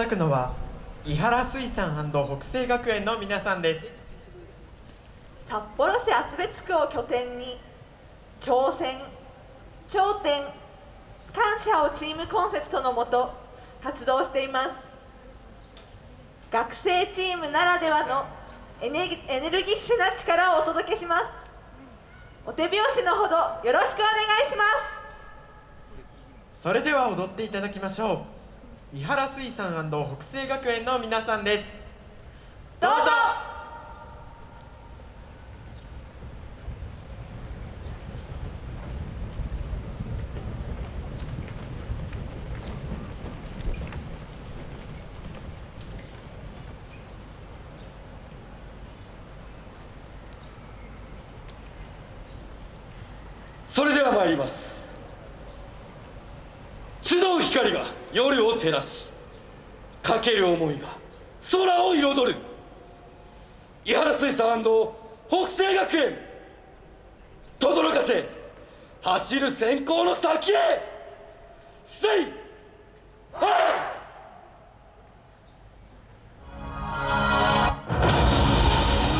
だくのは伊原水産北西学園の皆さんです。札幌市厚別区を拠点に挑戦頂点感謝をチームコンセプトのもと活動しています。学生チームならではのエネエネルギッシュな力をお届けします。お手拍子のほどよろしくお願いします。それでは踊っていただきましょう伊原水産北西学園の皆さんです。どうぞ。それでは参ります光が夜を照らしかける思いが空を彩る。伊原水産北西学園。轟かせ走る先行の先へ。せいはい。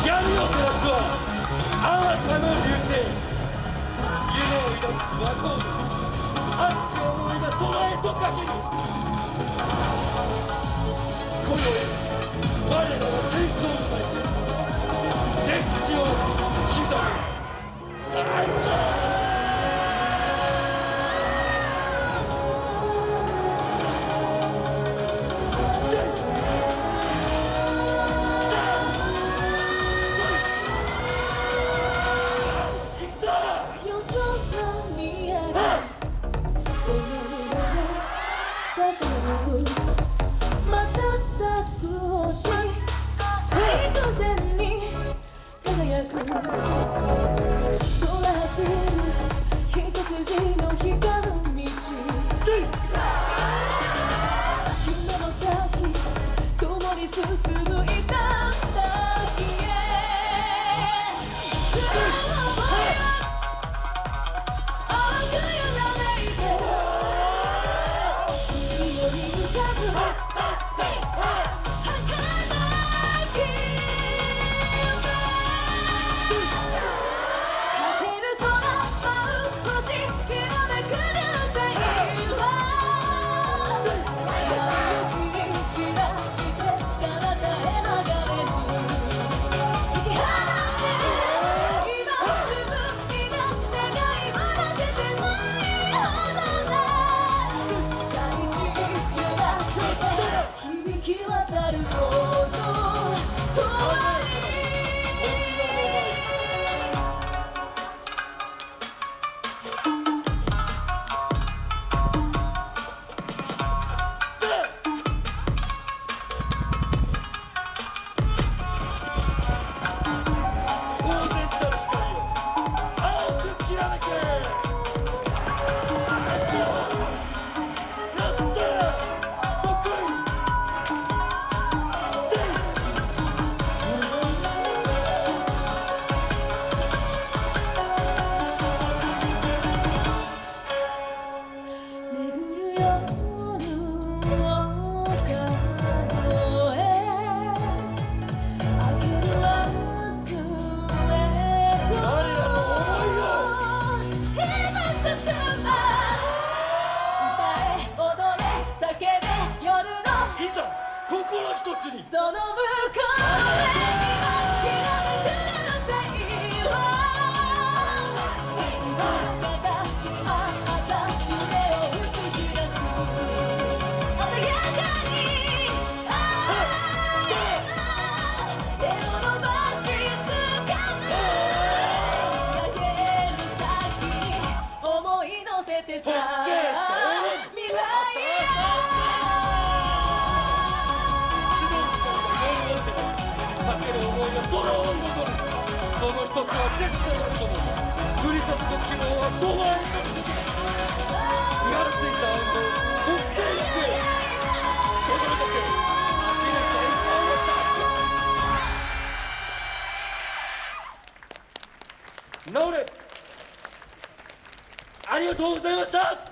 闇を照らすはあなたの流星。夢を抱くスワコード熱き思いが空へとかける今宵我らの先行の前歴史を刻む最高夜空見上げ進むい一つに。その向こうその一つは絶対あると思うふりさとの希望は止まらない伊原水産北西学園轟かせ走る先行の先直れありがとうございました!